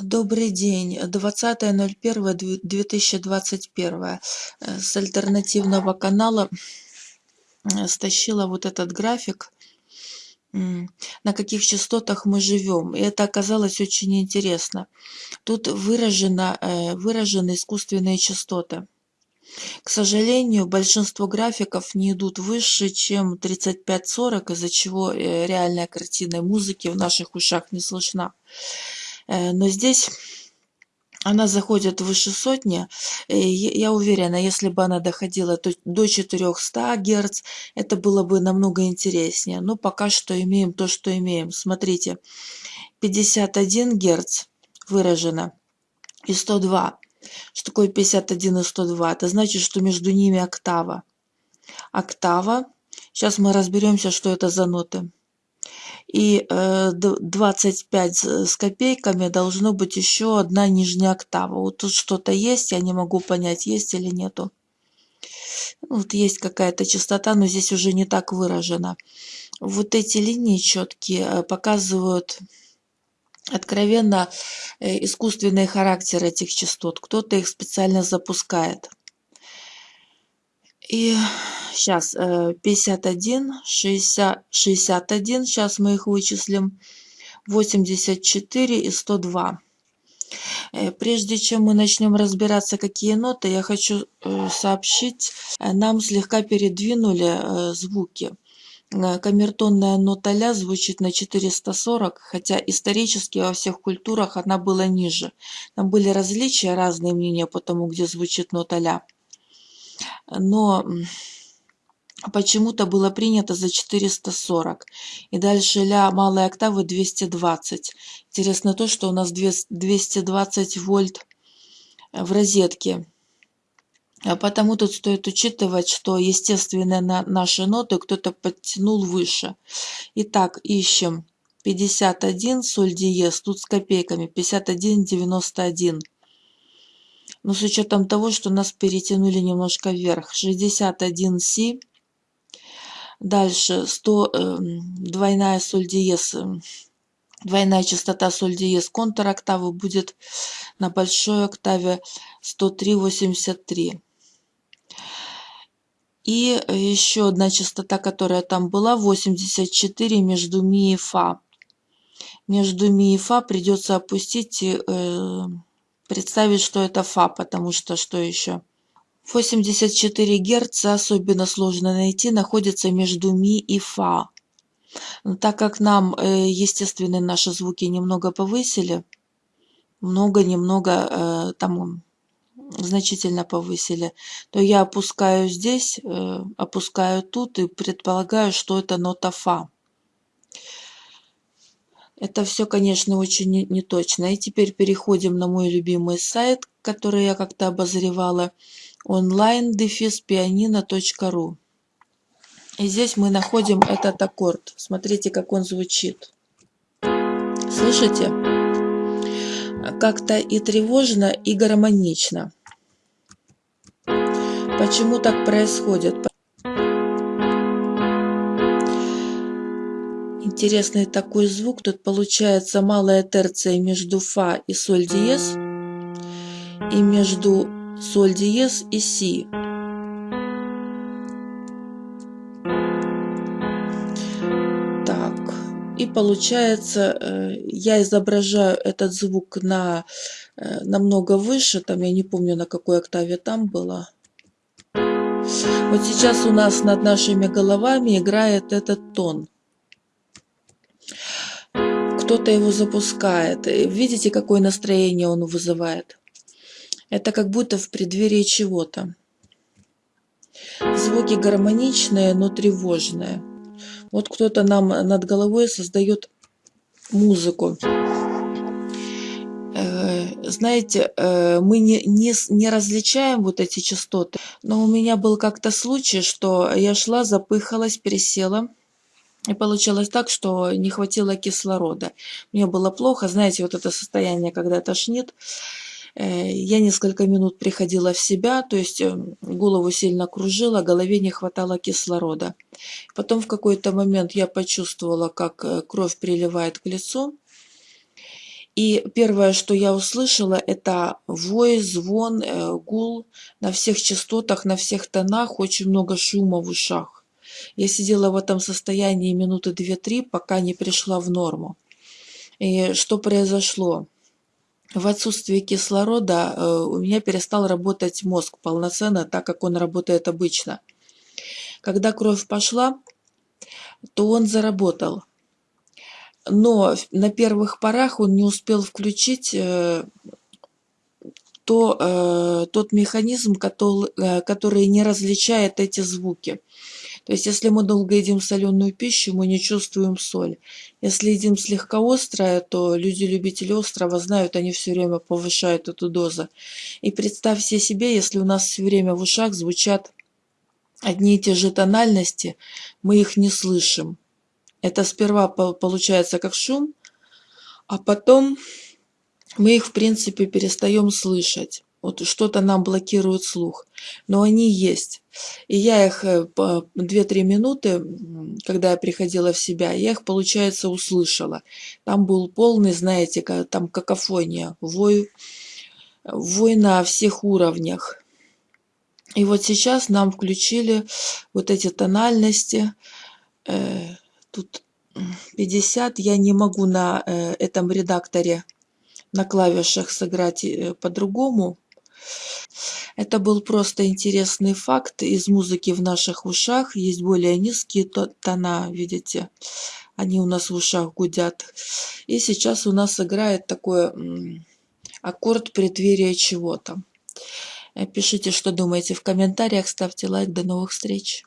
Добрый день. 20.01.2021 э, с альтернативного канала э, стащила вот этот график, на каких частотах мы живем. И это оказалось очень интересно. Тут выражено, э, выражены искусственные частоты. К сожалению, большинство графиков не идут выше, чем 35-40, из-за чего реальная картина музыки в наших ушах не слышна. Э, но здесь она заходит выше сотни. Я уверена, если бы она доходила до 400 Гц, это было бы намного интереснее. Но пока что имеем то, что имеем. Смотрите, 51 Гц выражено и 102. Что такое 51 и 102? Это значит, что между ними октава. Октава. Сейчас мы разберемся, что это за ноты и 25 э, с копейками должно быть еще одна нижняя октава. Вот тут что-то есть, я не могу понять, есть или нету. Вот есть какая-то частота, но здесь уже не так выражена. Вот эти линии четкие э, показывают откровенно э, искусственный характер этих частот. Кто-то их специально запускает. И сейчас 51, 60, 61, сейчас мы их вычислим, 84 и 102. Э, прежде чем мы начнем разбираться, какие ноты, я хочу э, сообщить, э, нам слегка передвинули звуки. Камертонная нота ля звучит на 440, хотя исторически во всех культурах она была ниже. Там были различия, разные мнения по тому, где звучит нота ля но почему-то было принято за 440. И дальше ля малой октавы 220. Интересно то, что у нас 220 вольт в розетке. А потому тут стоит учитывать, что естественные наши ноты кто-то подтянул выше. Итак, ищем 51 соль диез, тут с копейками, 51,91 но с учетом того, что нас перетянули немножко вверх. 61 си. Дальше 100, э, двойная соль диез, э, двойная частота соль диез контур октавы будет на большой октаве 103,83. И еще одна частота, которая там была, 84 между ми и фа. Между ми и фа придется опустить э, представить, что это фа, потому что что еще? 84 Гц, особенно сложно найти, находится между ми и фа. Но так как нам, э, естественно, наши звуки немного повысили, много-немного э, там значительно повысили, то я опускаю здесь, э, опускаю тут и предполагаю, что это нота фа. Это все, конечно, очень неточно. И теперь переходим на мой любимый сайт, который я как-то обозревала. online-pianino.ru И здесь мы находим этот аккорд. Смотрите, как он звучит. Слышите? Как-то и тревожно, и гармонично. Почему так происходит? Интересный такой звук. Тут получается малая терция между фа и соль диез и между соль диез и си. Так, и получается, э, я изображаю этот звук на э, намного выше, там я не помню на какой октаве там было. Вот сейчас у нас над нашими головами играет этот тон кто-то его запускает. Видите, какое настроение он вызывает? Это как будто в преддверии чего-то. Звуки гармоничные, но тревожные. Вот кто-то нам над головой создает музыку. Э, знаете, э, мы не, не, не различаем вот эти частоты, но у меня был как-то случай, что я шла, запыхалась, пересела, и получилось так, что не хватило кислорода. Мне было плохо, знаете, вот это состояние, когда тошнит. Э, я несколько минут приходила в себя, то есть э, голову сильно кружила, голове не хватало кислорода. Потом в какой-то момент я почувствовала, как э, кровь приливает к лицу. И первое, что я услышала, это вой, звон, э, гул на всех частотах, на всех тонах, очень много шума в ушах. Я сидела в этом состоянии минуты две-три, пока не пришла в норму. И что произошло? В отсутствие кислорода э, у меня перестал работать мозг полноценно, так как он работает обычно. Когда кровь пошла, то он заработал но на первых порах он не успел включить э, то, э, тот механизм, который не различает эти звуки. То есть, если мы долго едим соленую пищу, мы не чувствуем соль. Если едим слегка острое, то люди-любители острого знают, они все время повышают эту дозу. И представьте себе, если у нас все время в ушах звучат одни и те же тональности, мы их не слышим. Это сперва получается как шум, а потом мы их в принципе перестаем слышать. Вот что-то нам блокирует слух. Но они есть. И я их 2-3 э, минуты, когда я приходила в себя, я их, получается, услышала. Там был полный, знаете, там какофония, вой, вой на всех уровнях. И вот сейчас нам включили вот эти тональности, э, тут 50 я не могу на э, этом редакторе на клавишах сыграть по-другому. Это был просто интересный факт. Из музыки в наших ушах есть более низкие тона, видите, они у нас в ушах гудят. И сейчас у нас играет такой аккорд преддверия чего-то. Пишите, что думаете в комментариях, ставьте лайк. До новых встреч!